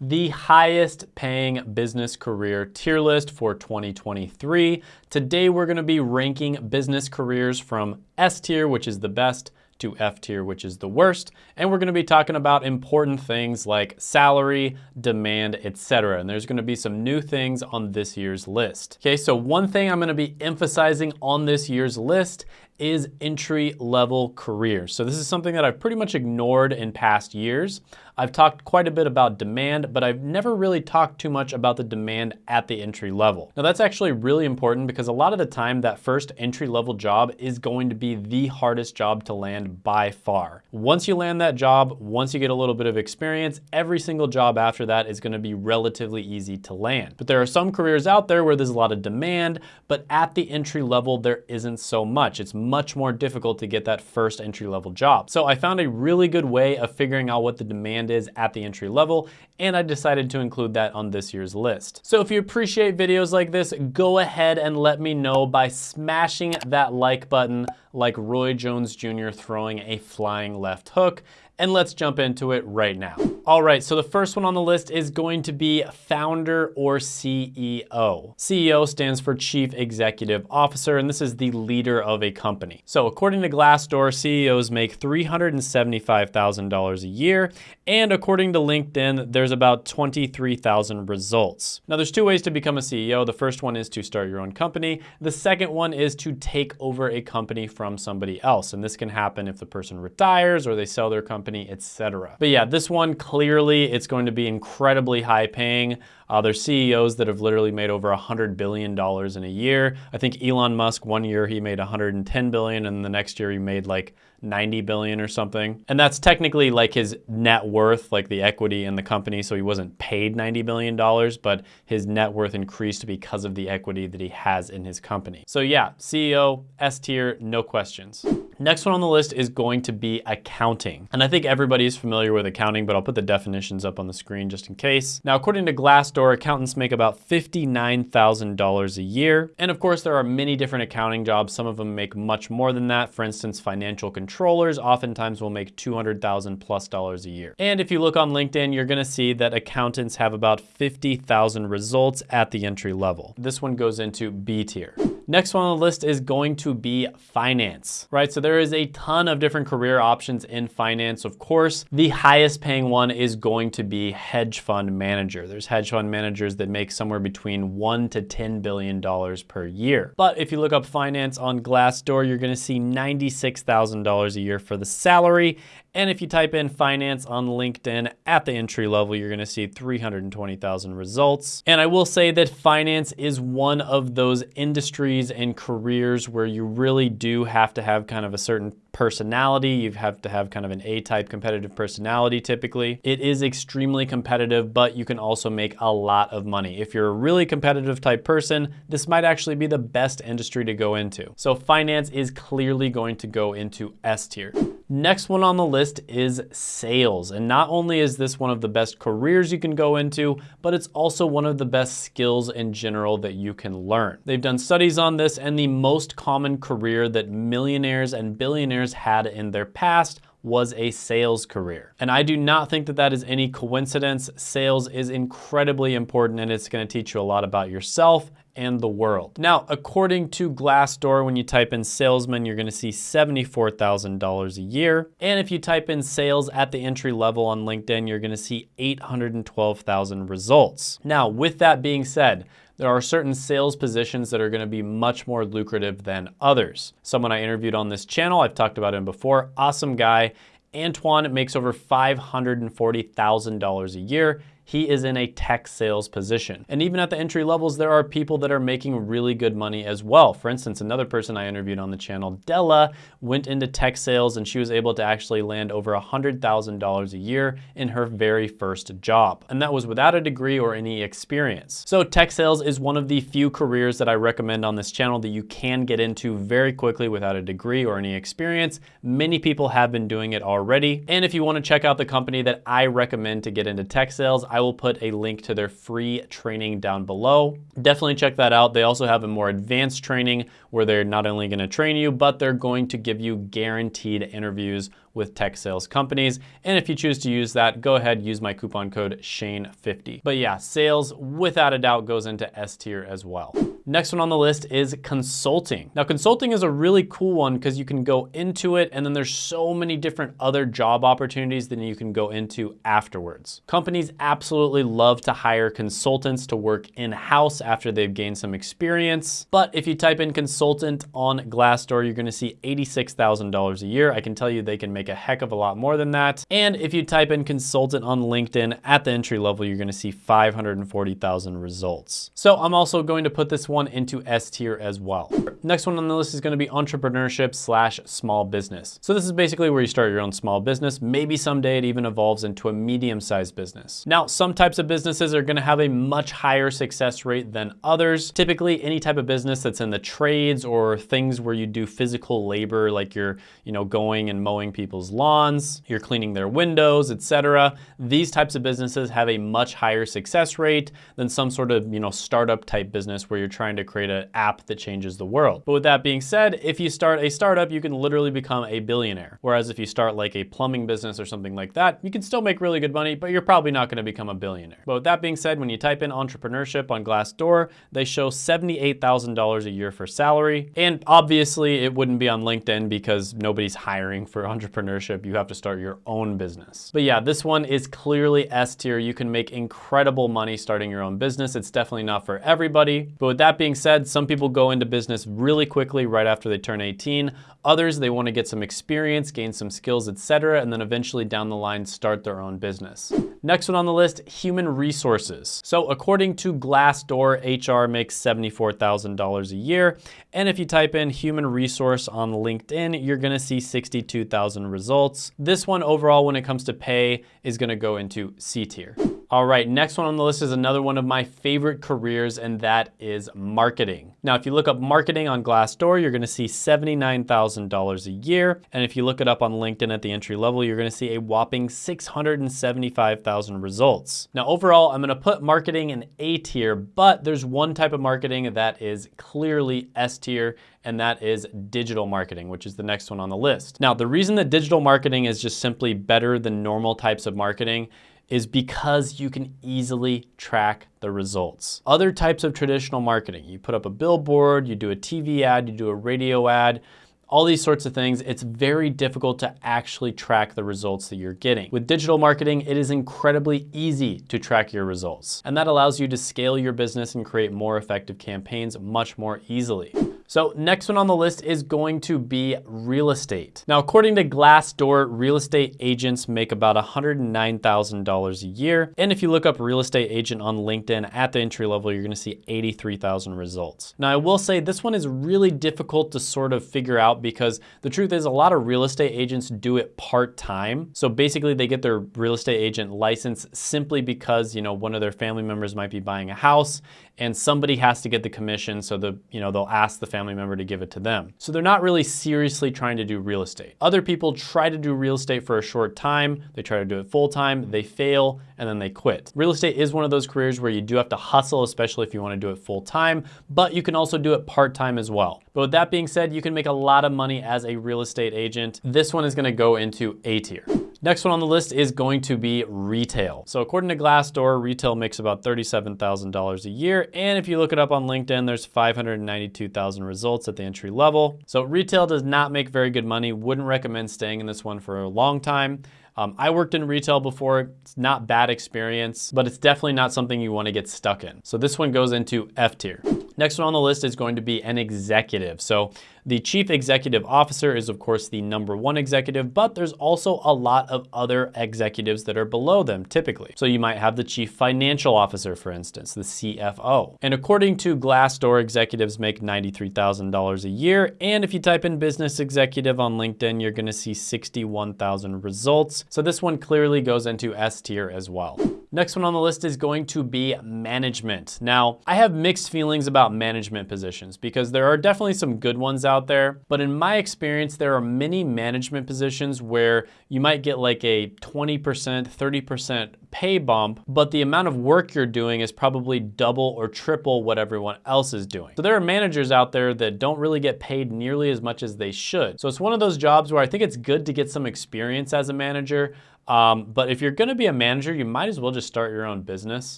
the highest paying business career tier list for 2023. Today, we're gonna be ranking business careers from S tier, which is the best, to F tier, which is the worst. And we're gonna be talking about important things like salary, demand, etc. And there's gonna be some new things on this year's list. Okay, so one thing I'm gonna be emphasizing on this year's list is entry level careers. So this is something that I've pretty much ignored in past years. I've talked quite a bit about demand, but I've never really talked too much about the demand at the entry level. Now that's actually really important because a lot of the time that first entry level job is going to be the hardest job to land by far. Once you land that job, once you get a little bit of experience, every single job after that is gonna be relatively easy to land. But there are some careers out there where there's a lot of demand, but at the entry level, there isn't so much. It's much more difficult to get that first entry level job. So I found a really good way of figuring out what the demand is at the entry level, and I decided to include that on this year's list. So if you appreciate videos like this, go ahead and let me know by smashing that like button like Roy Jones Jr. throwing a flying left hook and let's jump into it right now. All right, so the first one on the list is going to be founder or CEO. CEO stands for Chief Executive Officer, and this is the leader of a company. So according to Glassdoor, CEOs make $375,000 a year, and according to LinkedIn, there's about 23,000 results. Now there's two ways to become a CEO. The first one is to start your own company. The second one is to take over a company from somebody else, and this can happen if the person retires or they sell their company etc. But yeah, this one clearly it's going to be incredibly high paying. Uh, there's CEOs that have literally made over $100 billion in a year. I think Elon Musk, one year he made 110 billion and the next year he made like 90 billion or something. And that's technically like his net worth, like the equity in the company. So he wasn't paid 90 billion dollars, but his net worth increased because of the equity that he has in his company. So yeah, CEO, S tier, no questions. Next one on the list is going to be accounting. And I think everybody is familiar with accounting, but I'll put the definitions up on the screen just in case. Now, according to Glassdoor, accountants make about $59,000 a year. And of course, there are many different accounting jobs. Some of them make much more than that. For instance, financial controllers oftentimes will make 200,000 plus dollars a year. And if you look on LinkedIn, you're gonna see that accountants have about 50,000 results at the entry level. This one goes into B tier. Next one on the list is going to be finance, right? So there is a ton of different career options in finance. Of course, the highest paying one is going to be hedge fund manager. There's hedge fund managers that make somewhere between one to $10 billion per year. But if you look up finance on Glassdoor, you're gonna see $96,000 a year for the salary and if you type in finance on LinkedIn at the entry level, you're gonna see 320,000 results. And I will say that finance is one of those industries and careers where you really do have to have kind of a certain personality. You have to have kind of an A-type competitive personality typically. It is extremely competitive, but you can also make a lot of money. If you're a really competitive type person, this might actually be the best industry to go into. So finance is clearly going to go into S tier. Next one on the list is sales. And not only is this one of the best careers you can go into, but it's also one of the best skills in general that you can learn. They've done studies on this and the most common career that millionaires and billionaires had in their past was a sales career. And I do not think that that is any coincidence. Sales is incredibly important and it's gonna teach you a lot about yourself and the world. Now, according to Glassdoor, when you type in salesman, you're gonna see $74,000 a year. And if you type in sales at the entry level on LinkedIn, you're gonna see 812,000 results. Now, with that being said, there are certain sales positions that are gonna be much more lucrative than others. Someone I interviewed on this channel, I've talked about him before, awesome guy. Antoine makes over $540,000 a year he is in a tech sales position. And even at the entry levels, there are people that are making really good money as well. For instance, another person I interviewed on the channel, Della, went into tech sales and she was able to actually land over $100,000 a year in her very first job. And that was without a degree or any experience. So tech sales is one of the few careers that I recommend on this channel that you can get into very quickly without a degree or any experience. Many people have been doing it already. And if you wanna check out the company that I recommend to get into tech sales, I will put a link to their free training down below. Definitely check that out. They also have a more advanced training where they're not only gonna train you, but they're going to give you guaranteed interviews with tech sales companies. And if you choose to use that, go ahead, use my coupon code Shane50. But yeah, sales without a doubt goes into S tier as well. Next one on the list is consulting. Now consulting is a really cool one because you can go into it and then there's so many different other job opportunities that you can go into afterwards. Companies absolutely love to hire consultants to work in-house after they've gained some experience. But if you type in consultant on Glassdoor, you're gonna see $86,000 a year. I can tell you they can make a heck of a lot more than that. And if you type in consultant on LinkedIn at the entry level, you're gonna see 540,000 results. So I'm also going to put this one into S tier as well. Next one on the list is gonna be entrepreneurship slash small business. So this is basically where you start your own small business. Maybe someday it even evolves into a medium-sized business. Now, some types of businesses are gonna have a much higher success rate than others. Typically, any type of business that's in the trades or things where you do physical labor, like you're, you know, going and mowing people's lawns, you're cleaning their windows, etc. These types of businesses have a much higher success rate than some sort of, you know, startup type business where you're trying to create an app that changes the world. But with that being said, if you start a startup, you can literally become a billionaire. Whereas if you start like a plumbing business or something like that, you can still make really good money, but you're probably not gonna become a billionaire. But with that being said, when you type in entrepreneurship on Glassdoor, they show $78,000 a year for salary. And obviously it wouldn't be on LinkedIn because nobody's hiring for entrepreneurship. You have to start your own business. But yeah, this one is clearly S tier. You can make incredible money starting your own business. It's definitely not for everybody. But with that being said, some people go into business really quickly right after they turn 18. Others, they wanna get some experience, gain some skills, etc., and then eventually down the line start their own business. Next one on the list, human resources. So according to Glassdoor, HR makes $74,000 a year. And if you type in human resource on LinkedIn, you're gonna see 62,000 results. This one overall, when it comes to pay, is gonna go into C tier. All right, next one on the list is another one of my favorite careers, and that is marketing. Now, if you look up marketing on Glassdoor, you're gonna see $79,000 a year. And if you look it up on LinkedIn at the entry level, you're gonna see a whopping 675,000 results. Now, overall, I'm gonna put marketing in A tier, but there's one type of marketing that is clearly S tier, and that is digital marketing, which is the next one on the list. Now, the reason that digital marketing is just simply better than normal types of marketing is because you can easily track the results. Other types of traditional marketing, you put up a billboard, you do a TV ad, you do a radio ad, all these sorts of things, it's very difficult to actually track the results that you're getting. With digital marketing, it is incredibly easy to track your results. And that allows you to scale your business and create more effective campaigns much more easily. So next one on the list is going to be real estate. Now, according to Glassdoor, real estate agents make about $109,000 a year. And if you look up real estate agent on LinkedIn at the entry level, you're gonna see 83,000 results. Now, I will say this one is really difficult to sort of figure out because the truth is a lot of real estate agents do it part-time. So basically they get their real estate agent license simply because, you know, one of their family members might be buying a house and somebody has to get the commission so the, you know, they'll ask the family member to give it to them. So they're not really seriously trying to do real estate. Other people try to do real estate for a short time, they try to do it full time, they fail, and then they quit. Real estate is one of those careers where you do have to hustle, especially if you wanna do it full time, but you can also do it part time as well. But with that being said, you can make a lot of money as a real estate agent. This one is gonna go into A tier. Next one on the list is going to be retail. So according to Glassdoor, retail makes about $37,000 a year. And if you look it up on LinkedIn, there's 592,000 results at the entry level. So retail does not make very good money. Wouldn't recommend staying in this one for a long time. Um, I worked in retail before. It's not bad experience, but it's definitely not something you wanna get stuck in. So this one goes into F tier. Next one on the list is going to be an executive. So the chief executive officer is of course the number one executive, but there's also a lot of other executives that are below them typically. So you might have the chief financial officer, for instance, the CFO. And according to Glassdoor, executives make $93,000 a year. And if you type in business executive on LinkedIn, you're gonna see 61,000 results. So this one clearly goes into S tier as well. Next one on the list is going to be management. Now, I have mixed feelings about management positions because there are definitely some good ones out there, but in my experience, there are many management positions where you might get like a 20%, 30% pay bump, but the amount of work you're doing is probably double or triple what everyone else is doing. So there are managers out there that don't really get paid nearly as much as they should. So it's one of those jobs where I think it's good to get some experience as a manager, um, but if you're gonna be a manager, you might as well just start your own business.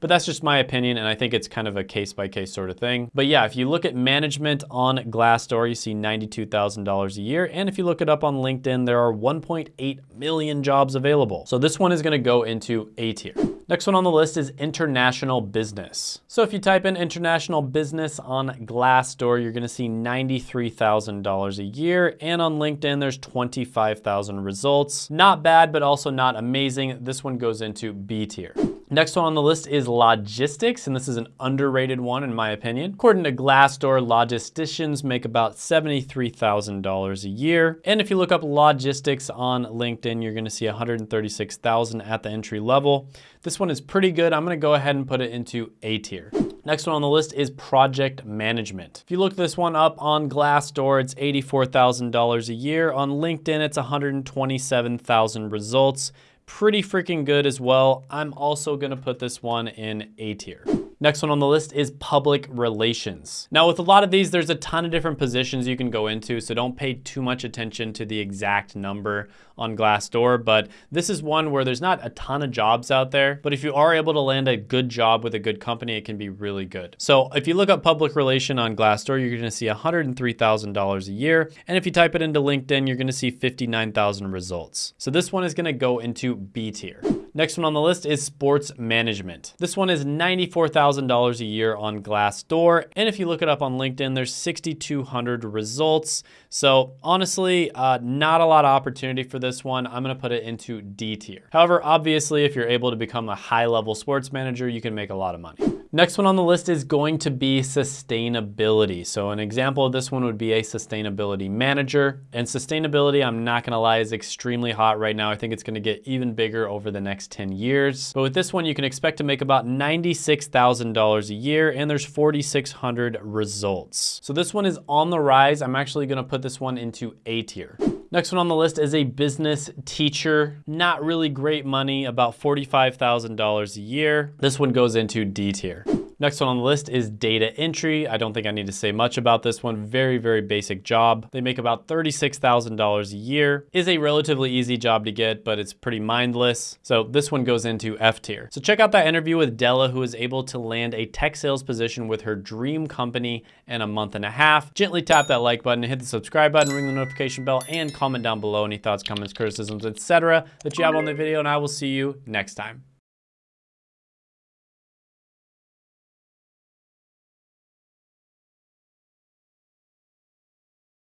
But that's just my opinion, and I think it's kind of a case by case sort of thing. But yeah, if you look at management on Glassdoor, you see $92,000 a year. And if you look it up on LinkedIn, there are 1.8 million jobs available. So this one is gonna go into A tier. Next one on the list is international business. So if you type in international business on Glassdoor, you're gonna see $93,000 a year. And on LinkedIn, there's 25,000 results. Not bad, but also not amazing. This one goes into B tier. Next one on the list is logistics, and this is an underrated one in my opinion. According to Glassdoor, logisticians make about $73,000 a year. And if you look up logistics on LinkedIn, you're gonna see 136,000 at the entry level. This one is pretty good. I'm gonna go ahead and put it into A tier. Next one on the list is project management. If you look this one up on Glassdoor, it's $84,000 a year. On LinkedIn, it's 127,000 results pretty freaking good as well. I'm also gonna put this one in A tier. Next one on the list is public relations. Now with a lot of these, there's a ton of different positions you can go into, so don't pay too much attention to the exact number on Glassdoor, but this is one where there's not a ton of jobs out there, but if you are able to land a good job with a good company, it can be really good. So if you look up public relation on Glassdoor, you're gonna see $103,000 a year, and if you type it into LinkedIn, you're gonna see 59,000 results. So this one is gonna go into B tier. Next one on the list is sports management. This one is $94,000 a year on Glassdoor. And if you look it up on LinkedIn, there's 6,200 results. So honestly, uh, not a lot of opportunity for this one. I'm gonna put it into D tier. However, obviously, if you're able to become a high level sports manager, you can make a lot of money. Next one on the list is going to be sustainability. So an example of this one would be a sustainability manager. And sustainability, I'm not gonna lie, is extremely hot right now. I think it's gonna get even bigger over the next 10 years. But with this one, you can expect to make about $96,000 a year and there's 4,600 results. So this one is on the rise. I'm actually gonna put this one into A tier. Next one on the list is a business teacher. Not really great money, about $45,000 a year. This one goes into D tier. Next one on the list is data entry. I don't think I need to say much about this one. Very, very basic job. They make about $36,000 a year. Is a relatively easy job to get, but it's pretty mindless. So this one goes into F tier. So check out that interview with Della, who was able to land a tech sales position with her dream company in a month and a half. Gently tap that like button, hit the subscribe button, ring the notification bell, and comment down below any thoughts, comments, criticisms, etc. that you have on the video, and I will see you next time.